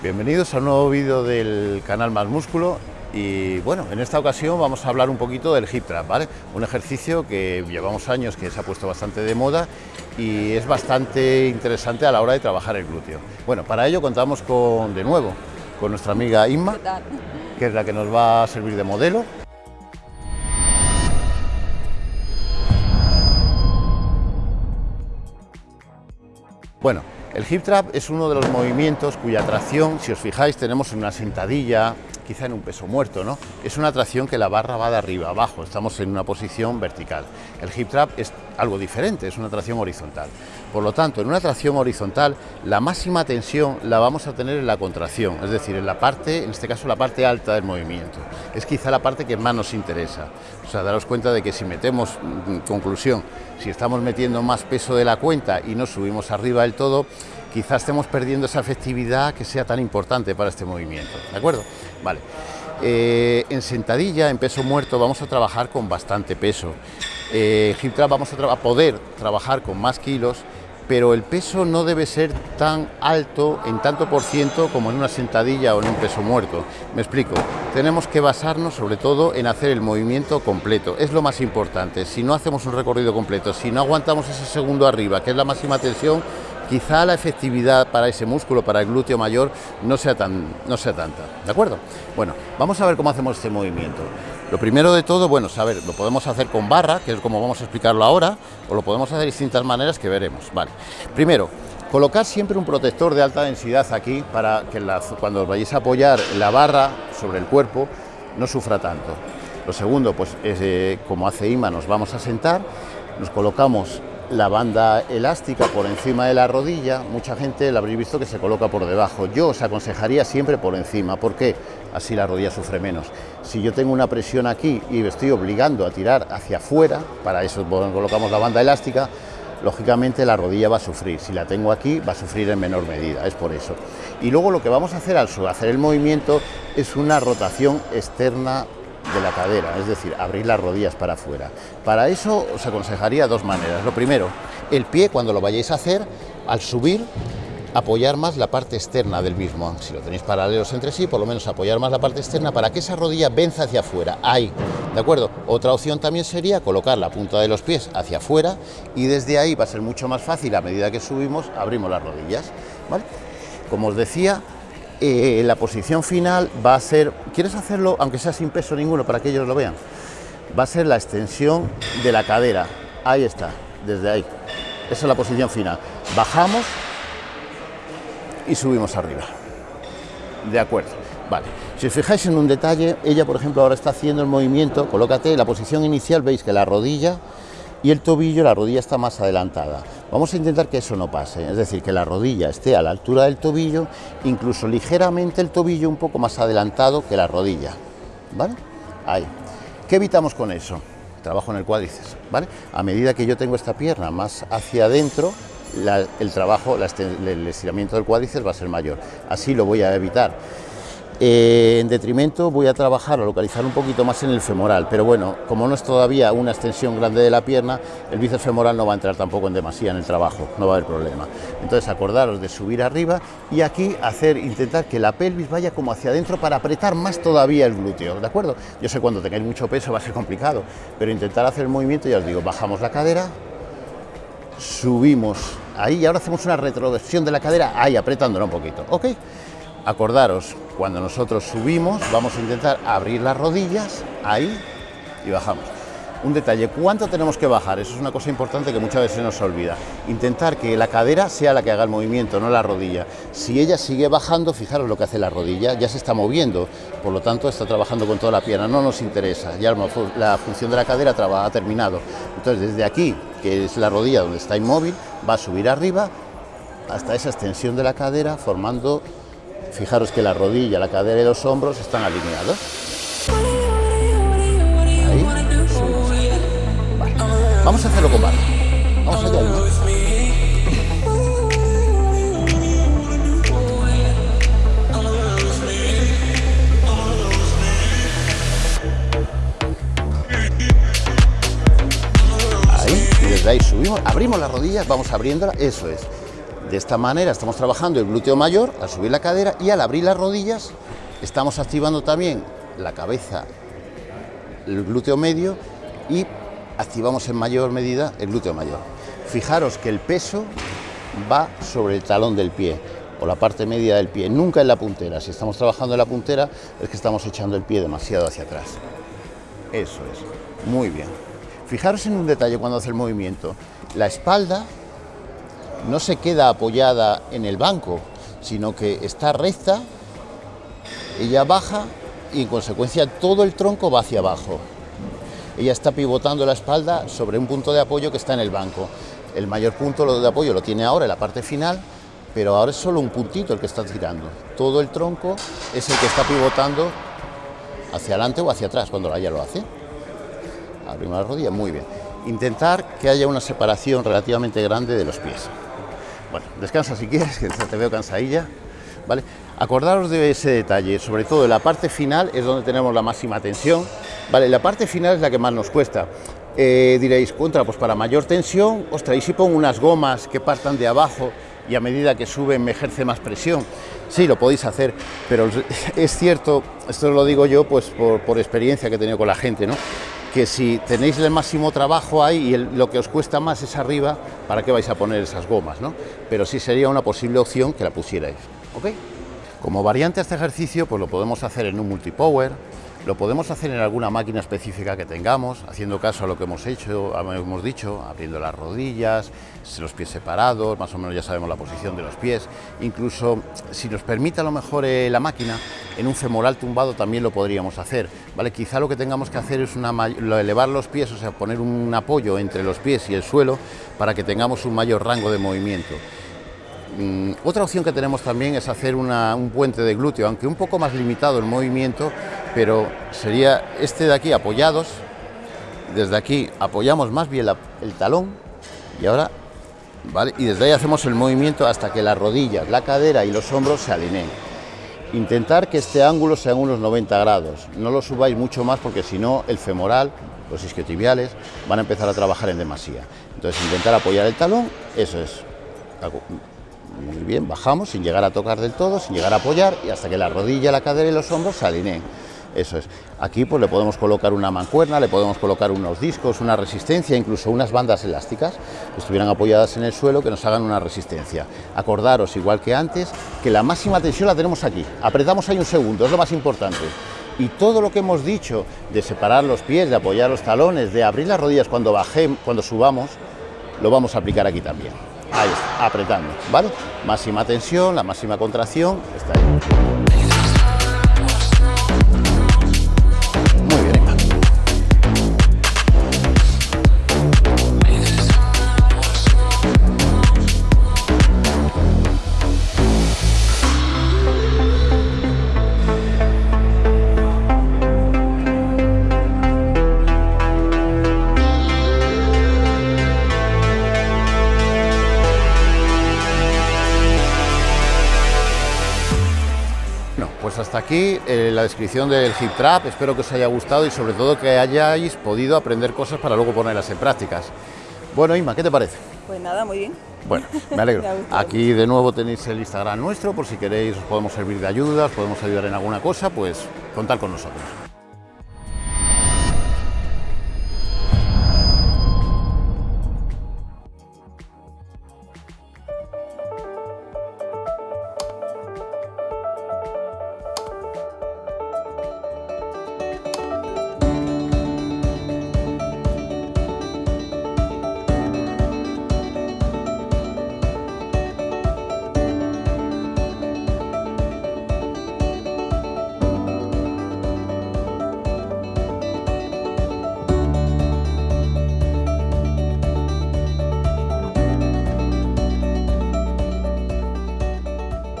Bienvenidos a un nuevo vídeo del canal Más Músculo y bueno, en esta ocasión vamos a hablar un poquito del hip trap, ¿vale? Un ejercicio que llevamos años que se ha puesto bastante de moda y es bastante interesante a la hora de trabajar el glúteo. Bueno, para ello contamos con, de nuevo, con nuestra amiga Inma, que es la que nos va a servir de modelo. Bueno, el hip trap es uno de los movimientos cuya tracción, si os fijáis, tenemos una sentadilla, quizá en un peso muerto, ¿no? Es una tracción que la barra va de arriba abajo, estamos en una posición vertical. El hip trap es algo diferente, es una tracción horizontal. Por lo tanto, en una tracción horizontal, la máxima tensión la vamos a tener en la contracción, es decir, en la parte, en este caso la parte alta del movimiento. Es quizá la parte que más nos interesa. O sea, daros cuenta de que si metemos, mm, conclusión, si estamos metiendo más peso de la cuenta y no subimos arriba del todo, quizás estemos perdiendo esa efectividad que sea tan importante para este movimiento, ¿de acuerdo? Vale. Eh, en sentadilla, en peso muerto, vamos a trabajar con bastante peso. Eh, hip trap vamos a, poder trabajar con más kilos, pero el peso no debe ser tan alto en tanto por ciento como en una sentadilla o en un peso muerto. Me explico, tenemos que basarnos sobre todo en hacer el movimiento completo, es lo más importante. Si no hacemos un recorrido completo, si no aguantamos ese segundo arriba, que es la máxima tensión, quizá la efectividad para ese músculo, para el glúteo mayor, no sea, tan, no sea tanta. ¿De acuerdo? Bueno, vamos a ver cómo hacemos este movimiento. Lo primero de todo, bueno, saber, lo podemos hacer con barra, que es como vamos a explicarlo ahora, o lo podemos hacer de distintas maneras que veremos. Vale. Primero, colocar siempre un protector de alta densidad aquí para que cuando os vayáis a apoyar la barra sobre el cuerpo no sufra tanto. Lo segundo, pues eh, como hace Ima, nos vamos a sentar, nos colocamos la banda elástica por encima de la rodilla, mucha gente la habréis visto que se coloca por debajo. Yo os aconsejaría siempre por encima, porque así la rodilla sufre menos. Si yo tengo una presión aquí y me estoy obligando a tirar hacia afuera, para eso colocamos la banda elástica, lógicamente la rodilla va a sufrir. Si la tengo aquí, va a sufrir en menor medida, es por eso. Y luego lo que vamos a hacer al hacer el movimiento es una rotación externa de la cadera, es decir, abrir las rodillas para afuera. Para eso os aconsejaría dos maneras. Lo primero, el pie cuando lo vayáis a hacer, al subir, apoyar más la parte externa del mismo. Si lo tenéis paralelos entre sí, por lo menos apoyar más la parte externa para que esa rodilla venza hacia afuera. Ahí, ¿de acuerdo? Otra opción también sería colocar la punta de los pies hacia afuera y desde ahí va a ser mucho más fácil a medida que subimos, abrimos las rodillas. Como os decía, eh, la posición final va a ser, ¿quieres hacerlo aunque sea sin peso ninguno para que ellos lo vean? Va a ser la extensión de la cadera, ahí está, desde ahí. Esa es la posición final. Bajamos y subimos arriba. De acuerdo, vale. Si os fijáis en un detalle, ella por ejemplo ahora está haciendo el movimiento, colócate, la posición inicial veis que la rodilla y el tobillo, la rodilla está más adelantada. Vamos a intentar que eso no pase, es decir, que la rodilla esté a la altura del tobillo, incluso ligeramente el tobillo un poco más adelantado que la rodilla, ¿vale? Ahí. ¿Qué evitamos con eso? Trabajo en el cuádriceps, ¿vale? A medida que yo tengo esta pierna más hacia adentro, el trabajo, el estiramiento del cuádriceps va a ser mayor. Así lo voy a evitar. Eh, en detrimento voy a trabajar, a localizar un poquito más en el femoral, pero bueno, como no es todavía una extensión grande de la pierna, el bíceps femoral no va a entrar tampoco en demasía en el trabajo, no va a haber problema. Entonces acordaros de subir arriba y aquí hacer, intentar que la pelvis vaya como hacia adentro para apretar más todavía el glúteo, ¿de acuerdo? Yo sé cuando tengáis mucho peso va a ser complicado, pero intentar hacer el movimiento, ya os digo, bajamos la cadera, subimos ahí y ahora hacemos una retroversión de la cadera, ahí apretándola un poquito, ¿ok? Acordaros, cuando nosotros subimos, vamos a intentar abrir las rodillas, ahí, y bajamos. Un detalle, ¿cuánto tenemos que bajar? Eso es una cosa importante que muchas veces nos olvida. Intentar que la cadera sea la que haga el movimiento, no la rodilla. Si ella sigue bajando, fijaros lo que hace la rodilla, ya se está moviendo, por lo tanto está trabajando con toda la pierna, no nos interesa, ya la función de la cadera ha terminado. Entonces desde aquí, que es la rodilla donde está inmóvil, va a subir arriba hasta esa extensión de la cadera formando Fijaros que la rodilla, la cadera y los hombros están alineados. Ahí. Vamos a hacerlo con barra. Vamos allá, ¿no? Ahí subimos, abrimos las rodillas, vamos abriéndola, eso es De esta manera estamos trabajando el glúteo mayor al subir la cadera y al abrir las rodillas estamos activando también la cabeza, el glúteo medio y activamos en mayor medida el glúteo mayor. Fijaros que el peso va sobre el talón del pie o la parte media del pie, nunca en la puntera. Si estamos trabajando en la puntera es que estamos echando el pie demasiado hacia atrás. Eso es, muy bien. Fijaros en un detalle cuando hace el movimiento. La espalda no se queda apoyada en el banco, sino que está recta, ella baja y en consecuencia todo el tronco va hacia abajo. Ella está pivotando la espalda sobre un punto de apoyo que está en el banco. El mayor punto de apoyo lo tiene ahora en la parte final, pero ahora es solo un puntito el que está tirando. Todo el tronco es el que está pivotando hacia adelante o hacia atrás cuando ella lo hace. Abrimos la rodilla, muy bien. Intentar que haya una separación relativamente grande de los pies. Bueno, descansa si quieres, que te veo cansadilla. ¿Vale? Acordaros de ese detalle, sobre todo en la parte final es donde tenemos la máxima tensión. ¿vale? La parte final es la que más nos cuesta. Eh, diréis, contra, pues para mayor tensión, ostras, y si pongo unas gomas que partan de abajo y a medida que suben me ejerce más presión. Sí, lo podéis hacer, pero es cierto, esto lo digo yo pues por, por experiencia que he tenido con la gente, ¿no? Que si tenéis el máximo trabajo ahí y lo que os cuesta más es arriba, ¿para qué vais a poner esas gomas? ¿no? Pero sí sería una posible opción que la pusierais. ¿ok? Como variante a este ejercicio, pues lo podemos hacer en un multipower, lo podemos hacer en alguna máquina específica que tengamos, haciendo caso a lo que hemos hecho, hemos dicho, abriendo las rodillas, los pies separados, más o menos ya sabemos la posición de los pies, incluso si nos permite a lo mejor eh, la máquina, en un femoral tumbado también lo podríamos hacer, ¿vale? Quizá lo que tengamos que hacer es elevar los pies, o sea, poner un apoyo entre los pies y el suelo para que tengamos un mayor rango de movimiento. Mm, otra opción que tenemos también es hacer un puente de glúteo, aunque un poco más limitado el movimiento, pero sería este de aquí apoyados, desde aquí apoyamos más bien el talón y ahora, ¿vale? Y desde ahí hacemos el movimiento hasta que las rodillas, la cadera y los hombros se alineen. Intentar que este ángulo sea unos 90 grados, no lo subáis mucho más porque si no el femoral, los isquiotibiales van a empezar a trabajar en demasía. Entonces intentar apoyar el talón, eso es muy bien, bajamos sin llegar a tocar del todo, sin llegar a apoyar y hasta que la rodilla, la cadera y los hombros se alineen. Eso es. Aquí pues le podemos colocar una mancuerna, le podemos colocar unos discos, una resistencia, incluso unas bandas elásticas que estuvieran apoyadas en el suelo que nos hagan una resistencia. Acordaros, igual que antes, que la máxima tensión la tenemos aquí. Apretamos ahí un segundo, es lo más importante. Y todo lo que hemos dicho de separar los pies, de apoyar los talones, de abrir las rodillas cuando bajemos, cuando subamos, lo vamos a aplicar aquí también. Ahí está, apretando, ¿vale? Máxima tensión, la máxima contracción, está ahí. Hasta aquí eh, la descripción del hip trap, espero que os haya gustado y sobre todo que hayáis podido aprender cosas para luego ponerlas en prácticas. Bueno, Inma, ¿qué te parece? Pues nada, muy bien. Bueno, me alegro. Aquí de nuevo tenéis el Instagram nuestro, por si queréis os podemos servir de ayuda, os podemos ayudar en alguna cosa, pues contar con nosotros.